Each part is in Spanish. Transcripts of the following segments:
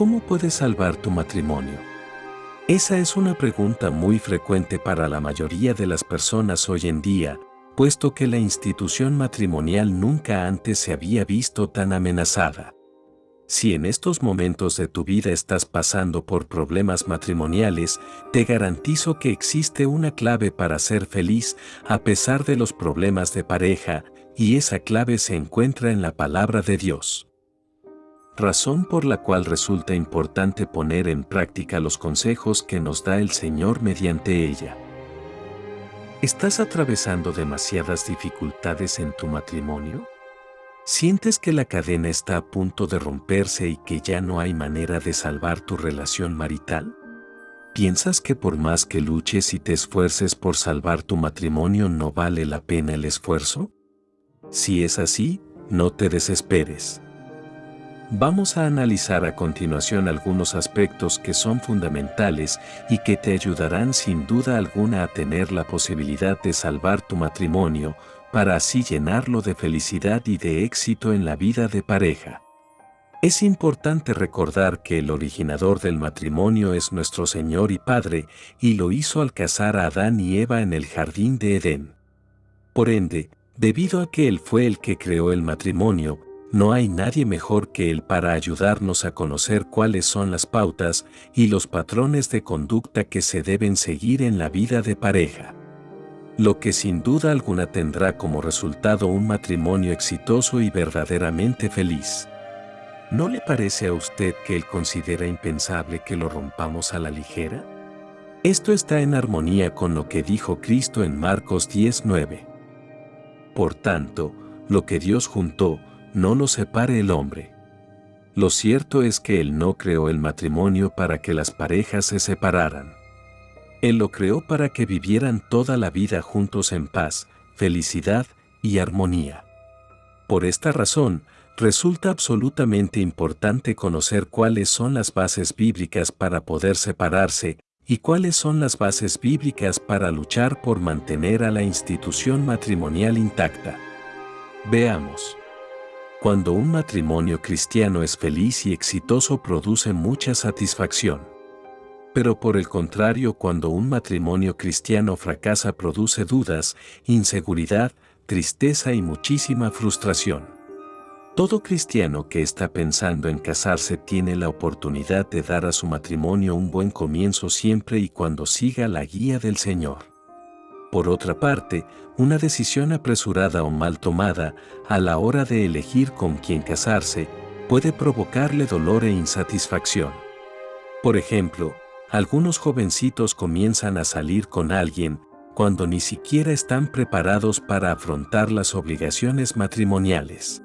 ¿cómo puedes salvar tu matrimonio? Esa es una pregunta muy frecuente para la mayoría de las personas hoy en día, puesto que la institución matrimonial nunca antes se había visto tan amenazada. Si en estos momentos de tu vida estás pasando por problemas matrimoniales, te garantizo que existe una clave para ser feliz a pesar de los problemas de pareja, y esa clave se encuentra en la palabra de Dios. Razón por la cual resulta importante poner en práctica los consejos que nos da el Señor mediante ella. ¿Estás atravesando demasiadas dificultades en tu matrimonio? ¿Sientes que la cadena está a punto de romperse y que ya no hay manera de salvar tu relación marital? ¿Piensas que por más que luches y te esfuerces por salvar tu matrimonio no vale la pena el esfuerzo? Si es así, no te desesperes. Vamos a analizar a continuación algunos aspectos que son fundamentales y que te ayudarán sin duda alguna a tener la posibilidad de salvar tu matrimonio, para así llenarlo de felicidad y de éxito en la vida de pareja. Es importante recordar que el originador del matrimonio es nuestro Señor y Padre, y lo hizo al casar a Adán y Eva en el jardín de Edén. Por ende, debido a que Él fue el que creó el matrimonio, no hay nadie mejor que Él para ayudarnos a conocer cuáles son las pautas y los patrones de conducta que se deben seguir en la vida de pareja lo que sin duda alguna tendrá como resultado un matrimonio exitoso y verdaderamente feliz. ¿No le parece a usted que él considera impensable que lo rompamos a la ligera? Esto está en armonía con lo que dijo Cristo en Marcos 10:9. Por tanto, lo que Dios juntó, no lo separe el hombre. Lo cierto es que Él no creó el matrimonio para que las parejas se separaran. Él lo creó para que vivieran toda la vida juntos en paz, felicidad y armonía. Por esta razón, resulta absolutamente importante conocer cuáles son las bases bíblicas para poder separarse y cuáles son las bases bíblicas para luchar por mantener a la institución matrimonial intacta. Veamos. Cuando un matrimonio cristiano es feliz y exitoso produce mucha satisfacción. Pero por el contrario, cuando un matrimonio cristiano fracasa produce dudas, inseguridad, tristeza y muchísima frustración. Todo cristiano que está pensando en casarse tiene la oportunidad de dar a su matrimonio un buen comienzo siempre y cuando siga la guía del Señor. Por otra parte, una decisión apresurada o mal tomada a la hora de elegir con quién casarse puede provocarle dolor e insatisfacción. Por ejemplo, algunos jovencitos comienzan a salir con alguien cuando ni siquiera están preparados para afrontar las obligaciones matrimoniales.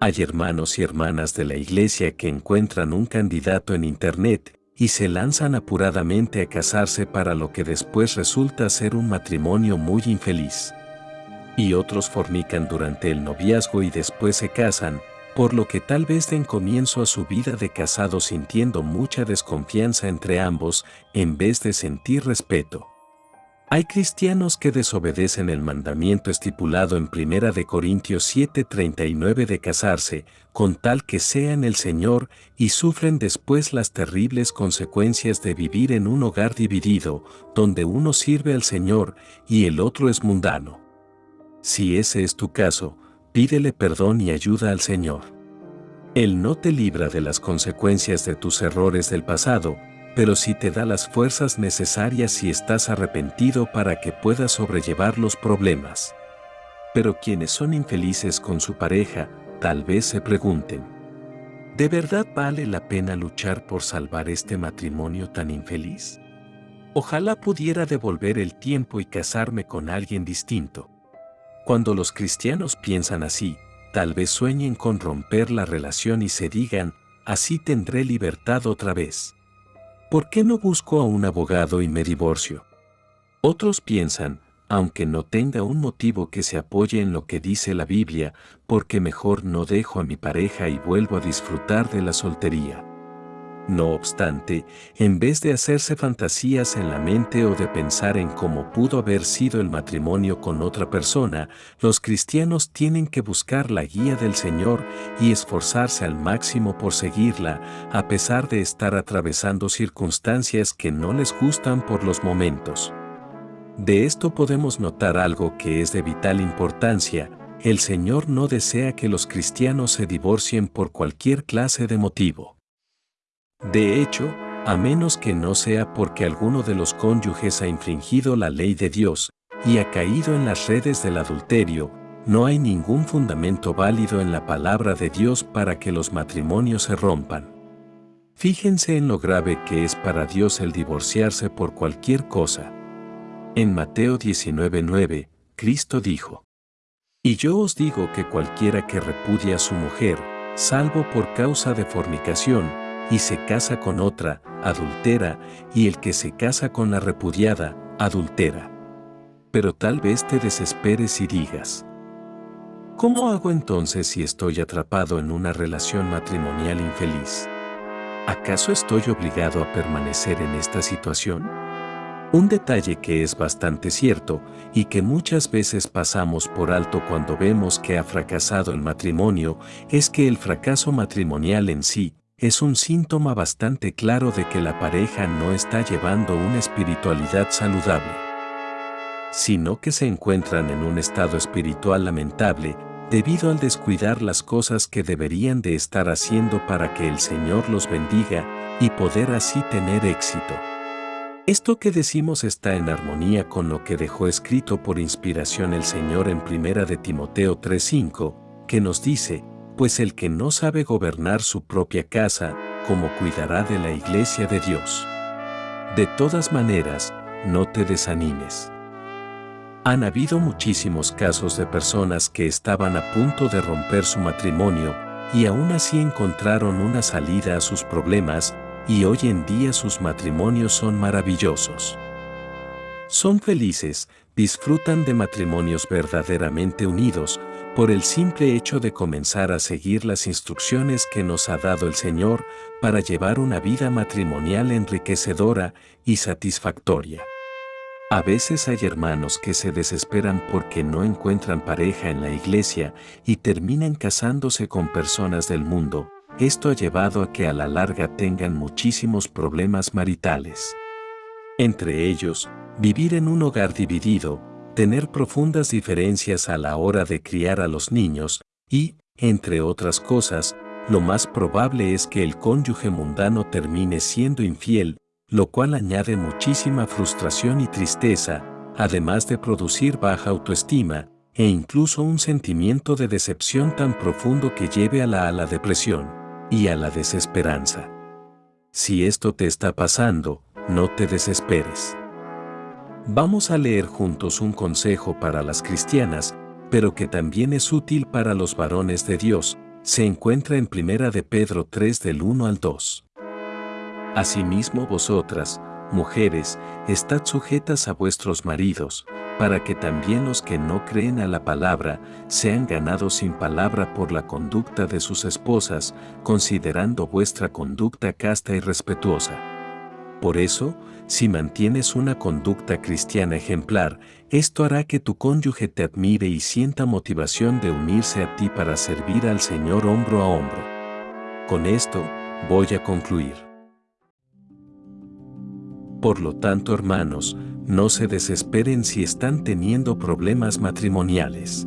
Hay hermanos y hermanas de la iglesia que encuentran un candidato en internet y se lanzan apuradamente a casarse para lo que después resulta ser un matrimonio muy infeliz. Y otros fornican durante el noviazgo y después se casan, por lo que tal vez den comienzo a su vida de casado sintiendo mucha desconfianza entre ambos en vez de sentir respeto. Hay cristianos que desobedecen el mandamiento estipulado en 1 de Corintios 7:39 de casarse, con tal que sean el Señor, y sufren después las terribles consecuencias de vivir en un hogar dividido, donde uno sirve al Señor y el otro es mundano. Si ese es tu caso, pídele perdón y ayuda al Señor. Él no te libra de las consecuencias de tus errores del pasado, pero sí te da las fuerzas necesarias si estás arrepentido para que puedas sobrellevar los problemas. Pero quienes son infelices con su pareja, tal vez se pregunten, ¿de verdad vale la pena luchar por salvar este matrimonio tan infeliz? Ojalá pudiera devolver el tiempo y casarme con alguien distinto. Cuando los cristianos piensan así, tal vez sueñen con romper la relación y se digan, así tendré libertad otra vez. ¿Por qué no busco a un abogado y me divorcio? Otros piensan, aunque no tenga un motivo que se apoye en lo que dice la Biblia, porque mejor no dejo a mi pareja y vuelvo a disfrutar de la soltería. No obstante, en vez de hacerse fantasías en la mente o de pensar en cómo pudo haber sido el matrimonio con otra persona, los cristianos tienen que buscar la guía del Señor y esforzarse al máximo por seguirla, a pesar de estar atravesando circunstancias que no les gustan por los momentos. De esto podemos notar algo que es de vital importancia, el Señor no desea que los cristianos se divorcien por cualquier clase de motivo. De hecho, a menos que no sea porque alguno de los cónyuges ha infringido la ley de Dios y ha caído en las redes del adulterio, no hay ningún fundamento válido en la palabra de Dios para que los matrimonios se rompan. Fíjense en lo grave que es para Dios el divorciarse por cualquier cosa. En Mateo 19:9, Cristo dijo, Y yo os digo que cualquiera que repudia a su mujer, salvo por causa de fornicación, y se casa con otra, adultera, y el que se casa con la repudiada, adultera. Pero tal vez te desesperes y digas, ¿cómo hago entonces si estoy atrapado en una relación matrimonial infeliz? ¿Acaso estoy obligado a permanecer en esta situación? Un detalle que es bastante cierto y que muchas veces pasamos por alto cuando vemos que ha fracasado el matrimonio es que el fracaso matrimonial en sí es un síntoma bastante claro de que la pareja no está llevando una espiritualidad saludable, sino que se encuentran en un estado espiritual lamentable debido al descuidar las cosas que deberían de estar haciendo para que el Señor los bendiga y poder así tener éxito. Esto que decimos está en armonía con lo que dejó escrito por inspiración el Señor en 1 de Timoteo 3:5, que nos dice, pues el que no sabe gobernar su propia casa, ¿cómo cuidará de la iglesia de Dios? De todas maneras, no te desanimes. Han habido muchísimos casos de personas que estaban a punto de romper su matrimonio y aún así encontraron una salida a sus problemas y hoy en día sus matrimonios son maravillosos. Son felices, disfrutan de matrimonios verdaderamente unidos, por el simple hecho de comenzar a seguir las instrucciones que nos ha dado el Señor para llevar una vida matrimonial enriquecedora y satisfactoria. A veces hay hermanos que se desesperan porque no encuentran pareja en la iglesia y terminan casándose con personas del mundo. Esto ha llevado a que a la larga tengan muchísimos problemas maritales. Entre ellos, vivir en un hogar dividido, tener profundas diferencias a la hora de criar a los niños y, entre otras cosas, lo más probable es que el cónyuge mundano termine siendo infiel, lo cual añade muchísima frustración y tristeza, además de producir baja autoestima e incluso un sentimiento de decepción tan profundo que lleve a la, depresión y a la desesperanza. Si esto te está pasando, no te desesperes. Vamos a leer juntos un consejo para las cristianas, pero que también es útil para los varones de Dios. Se encuentra en Primera de Pedro 3 del 1 al 2. Asimismo vosotras, mujeres, estad sujetas a vuestros maridos, para que también los que no creen a la palabra sean ganados sin palabra por la conducta de sus esposas, considerando vuestra conducta casta y respetuosa. Por eso, si mantienes una conducta cristiana ejemplar, esto hará que tu cónyuge te admire y sienta motivación de unirse a ti para servir al Señor hombro a hombro. Con esto, voy a concluir. Por lo tanto, hermanos, no se desesperen si están teniendo problemas matrimoniales.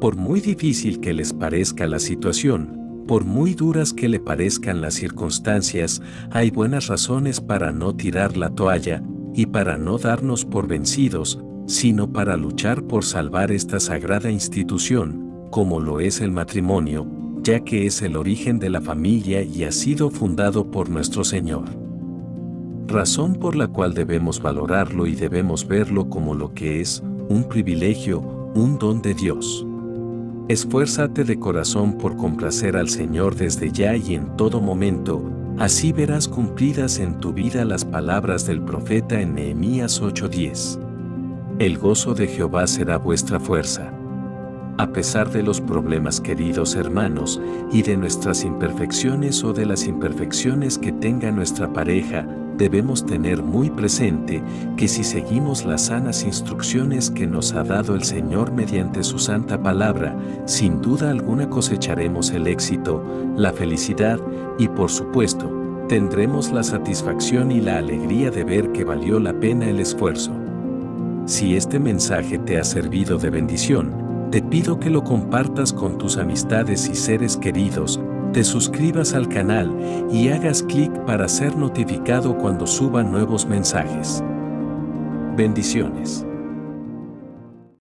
Por muy difícil que les parezca la situación, por muy duras que le parezcan las circunstancias, hay buenas razones para no tirar la toalla y para no darnos por vencidos, sino para luchar por salvar esta sagrada institución, como lo es el matrimonio, ya que es el origen de la familia y ha sido fundado por nuestro Señor. Razón por la cual debemos valorarlo y debemos verlo como lo que es, un privilegio, un don de Dios. Esfuérzate de corazón por complacer al Señor desde ya y en todo momento, así verás cumplidas en tu vida las palabras del profeta en Nehemías 8:10. El gozo de Jehová será vuestra fuerza. A pesar de los problemas queridos hermanos y de nuestras imperfecciones o de las imperfecciones que tenga nuestra pareja, debemos tener muy presente que si seguimos las sanas instrucciones que nos ha dado el Señor mediante su santa palabra, sin duda alguna cosecharemos el éxito, la felicidad y por supuesto, tendremos la satisfacción y la alegría de ver que valió la pena el esfuerzo. Si este mensaje te ha servido de bendición, te pido que lo compartas con tus amistades y seres queridos, te suscribas al canal y hagas clic para ser notificado cuando suba nuevos mensajes. Bendiciones.